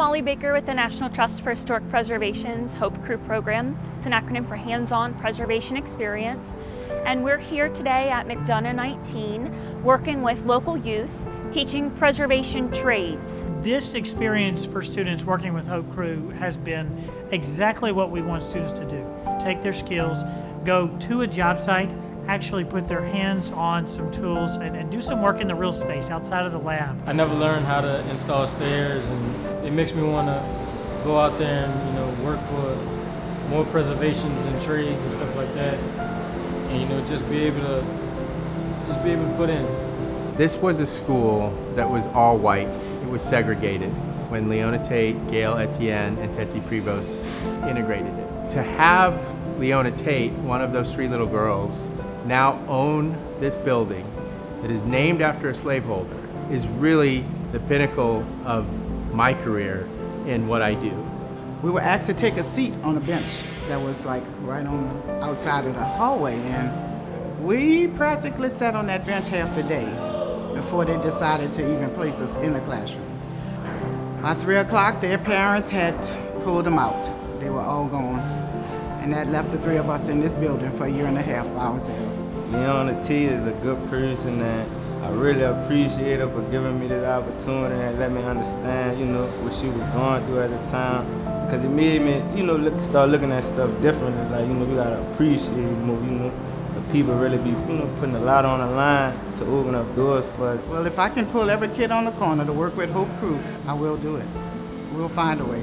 Molly Baker with the National Trust for Historic Preservation's HOPE Crew program. It's an acronym for Hands-On Preservation Experience. And we're here today at McDonogh 19 working with local youth teaching preservation trades. This experience for students working with Hope Crew has been exactly what we want students to do. Take their skills, go to a job site, actually put their hands on some tools and, and, do some work in the real space outside of the lab. I never learned how to install stairs and it makes me want to go out there and you know work for more preservations and trades and stuff like that and you know just be able to just be able to put in. This was a school that was all white. It was segregated when Leona Tate, Gail Etienne, and Tessie Prevost integrated it. To have Leona Tate, one of those three little girls, now own this building that is named after a slaveholder is really the pinnacle of my career in what I do. We were asked to take a seat on a bench that was like right on the outside of the hallway and we practically sat on that bench half the day before they decided to even place us in the classroom. By three o'clock, their parents had pulled them out. They were all gone and that left the three of us in this building for a year and a half by ourselves. Leona Tate is a good person and I really appreciate her for giving me this opportunity and let me understand, you know, what she was going through at the time. Because it made me, you know, look, start looking at stuff differently. Like, you know, we gotta appreciate more, you know, the people really be, you know, putting a lot on the line to open up doors for us. Well, if I can pull every kid on the corner to work with Hope Crew, I will do it. We'll find a way.